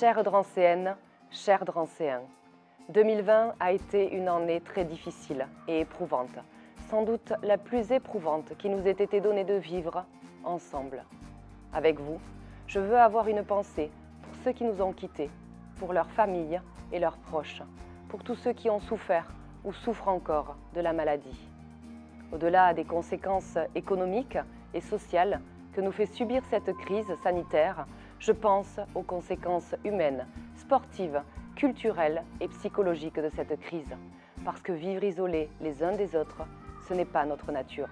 Chères Drancéennes, chers Drancéens, 2020 a été une année très difficile et éprouvante, sans doute la plus éprouvante qui nous ait été donnée de vivre ensemble. Avec vous, je veux avoir une pensée pour ceux qui nous ont quittés, pour leurs familles et leurs proches, pour tous ceux qui ont souffert ou souffrent encore de la maladie. Au-delà des conséquences économiques et sociales que nous fait subir cette crise sanitaire, je pense aux conséquences humaines, sportives, culturelles et psychologiques de cette crise. Parce que vivre isolés les uns des autres, ce n'est pas notre nature.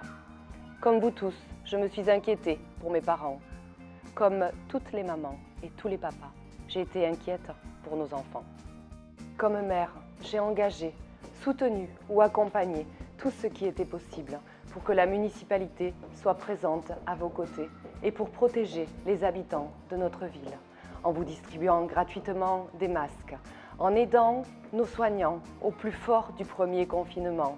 Comme vous tous, je me suis inquiétée pour mes parents. Comme toutes les mamans et tous les papas, j'ai été inquiète pour nos enfants. Comme mère, j'ai engagé, soutenu ou accompagné tout ce qui était possible pour que la municipalité soit présente à vos côtés et pour protéger les habitants de notre ville, en vous distribuant gratuitement des masques, en aidant nos soignants au plus fort du premier confinement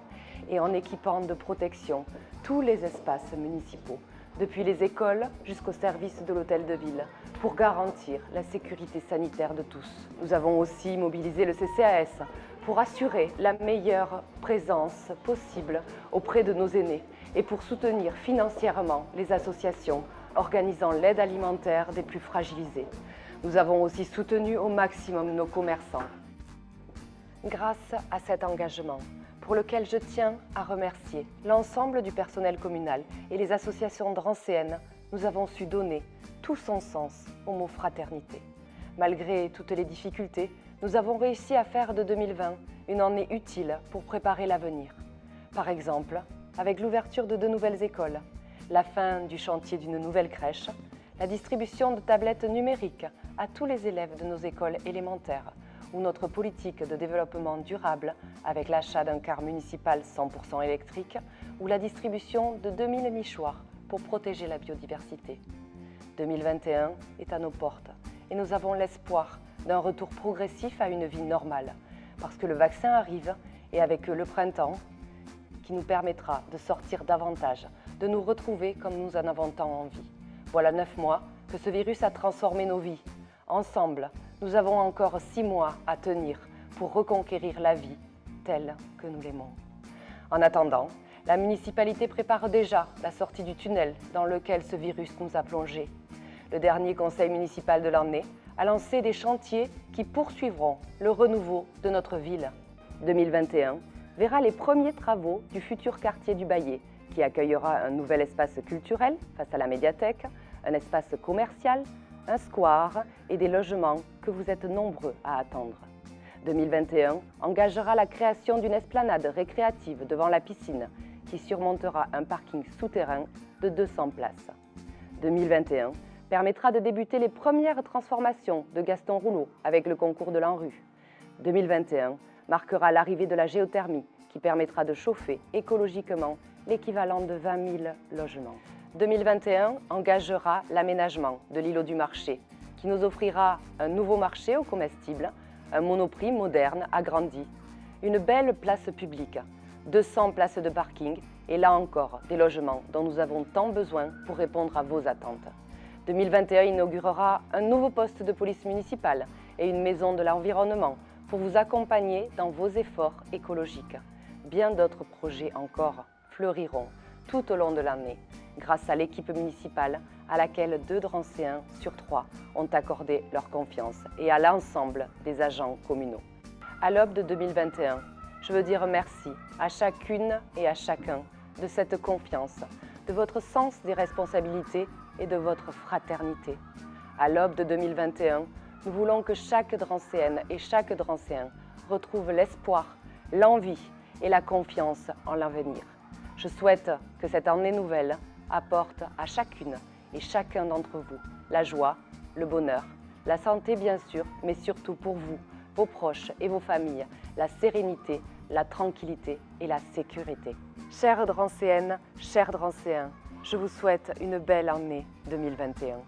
et en équipant de protection tous les espaces municipaux, depuis les écoles jusqu'au service de l'hôtel de ville, pour garantir la sécurité sanitaire de tous. Nous avons aussi mobilisé le CCAS pour assurer la meilleure présence possible auprès de nos aînés et pour soutenir financièrement les associations organisant l'aide alimentaire des plus fragilisés. Nous avons aussi soutenu au maximum nos commerçants. Grâce à cet engagement, pour lequel je tiens à remercier l'ensemble du personnel communal et les associations drancéennes, nous avons su donner tout son sens au mot fraternité. Malgré toutes les difficultés, nous avons réussi à faire de 2020 une année utile pour préparer l'avenir. Par exemple, avec l'ouverture de deux nouvelles écoles, la fin du chantier d'une nouvelle crèche, la distribution de tablettes numériques à tous les élèves de nos écoles élémentaires ou notre politique de développement durable avec l'achat d'un car municipal 100% électrique ou la distribution de 2000 nichoirs pour protéger la biodiversité. 2021 est à nos portes et nous avons l'espoir d'un retour progressif à une vie normale, parce que le vaccin arrive et avec le printemps, qui nous permettra de sortir davantage, de nous retrouver comme nous en avons tant envie. Voilà neuf mois que ce virus a transformé nos vies. Ensemble, nous avons encore six mois à tenir pour reconquérir la vie telle que nous l'aimons. En attendant, la municipalité prépare déjà la sortie du tunnel dans lequel ce virus nous a plongés. Le dernier conseil municipal de l'année a lancé des chantiers qui poursuivront le renouveau de notre ville. 2021 verra les premiers travaux du futur quartier du Baillet, qui accueillera un nouvel espace culturel face à la médiathèque, un espace commercial, un square et des logements que vous êtes nombreux à attendre. 2021 engagera la création d'une esplanade récréative devant la piscine qui surmontera un parking souterrain de 200 places. 2021 permettra de débuter les premières transformations de Gaston Rouleau avec le concours de l'ANRU. 2021 marquera l'arrivée de la géothermie qui permettra de chauffer écologiquement l'équivalent de 20 000 logements. 2021 engagera l'aménagement de l'îlot du marché qui nous offrira un nouveau marché aux comestibles, un monoprix moderne agrandi, une belle place publique, 200 places de parking et là encore des logements dont nous avons tant besoin pour répondre à vos attentes. 2021 inaugurera un nouveau poste de police municipale et une maison de l'environnement pour vous accompagner dans vos efforts écologiques. Bien d'autres projets encore fleuriront tout au long de l'année grâce à l'équipe municipale à laquelle deux Drancéens sur trois ont accordé leur confiance et à l'ensemble des agents communaux. À l'aube de 2021, je veux dire merci à chacune et à chacun de cette confiance, de votre sens des responsabilités et de votre fraternité. À l'aube de 2021, nous voulons que chaque Drancéenne et chaque Drancéen retrouve l'espoir, l'envie et la confiance en l'avenir. Je souhaite que cette année nouvelle apporte à chacune et chacun d'entre vous la joie, le bonheur, la santé bien sûr, mais surtout pour vous, vos proches et vos familles, la sérénité, la tranquillité et la sécurité. Chères Drancéennes, chers Drancéens, je vous souhaite une belle année 2021.